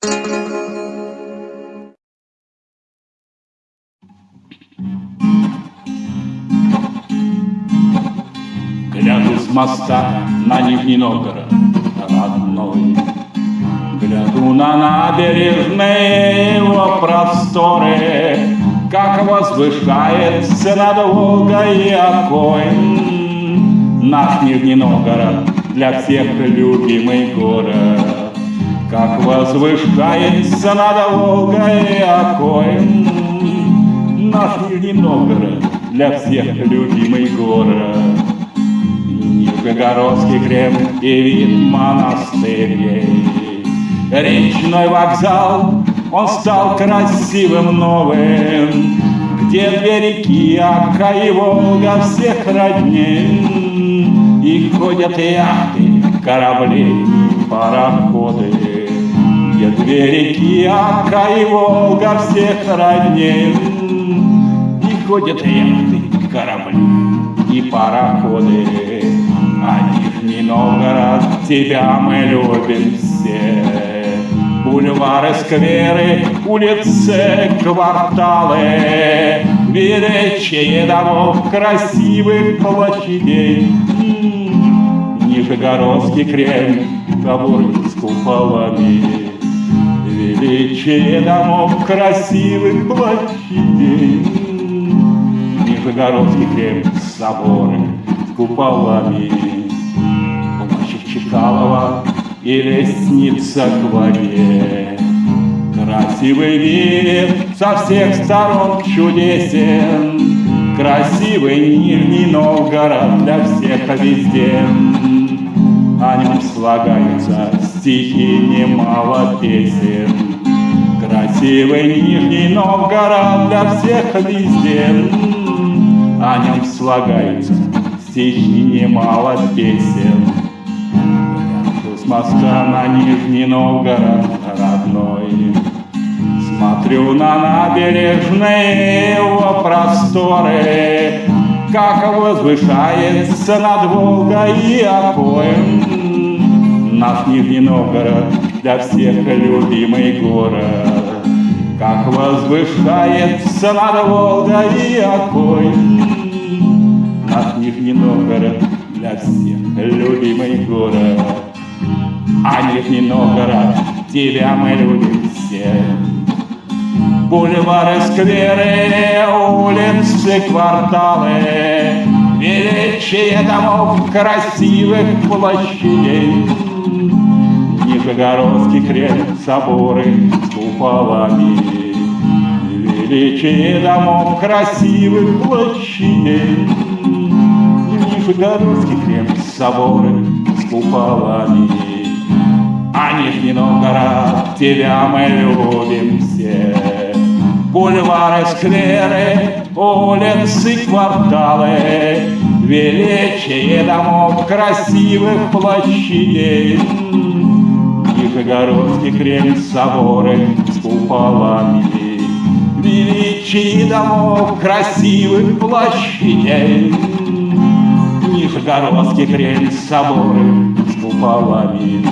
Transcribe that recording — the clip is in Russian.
Гляну с моста на Нижний Новгород родной, Гляну на набережные его просторы, Как возвышается над Волгой окоем Наш Нижний Новгород для всех любимый город. Как возвышается над Волгой окоем Наш Нижний Новгород для всех любимый город. Нижегородский Кремль и вид монастырей. Речной вокзал, он стал красивым новым, Где две реки, Ака и Волга всех родней, И ходят яхты, корабли, две Ака и Волга всех родней, И ходят яхты, корабли и пароходы. А Нижний Новгород, тебя мы любим все. Бульвары, скверы, улицы, кварталы, Величие домов, красивых площадей. Нижегородский Кремль, собор с куполами, Величие домов, красивых площадей. Нижегородский Кремль, соборы с куполами, Площадь Чекалова и лестница к воде. Красивый вид со всех сторон чудесен, Красивый Нижний Новгород для всех везде. О нем слагаются стихи немало песен. Красивый Нижний Новгород для всех везде. О нем слагаются стихи немало песен. С моста на Нижний Новгород родной, Смотрю на набережные его просторы, Как возвышается над Волгой и Окоем Наш Нижний Новгород для всех любимый город, Как возвышается над Волгой и Окоем Наш Нижний Новгород для всех любимый город, А Нижний Новгород тебя мы любим все. Бульвары, скверы, улицы, кварталы, Величие домов, красивых площадей. Нижегородский Кремль, соборы с куполами, Величие домов, красивых площадей. Нижегородский Кремль, соборы с куполами, А Нижний Новгород, тебя мы любим все. Бульвары, скверы, улицы, кварталы, Величие домов, красивых площадей. Нижегородский Кремль, соборы с куполами, Величие домов, красивых площадей. Нижегородский Кремль, соборы с куполами,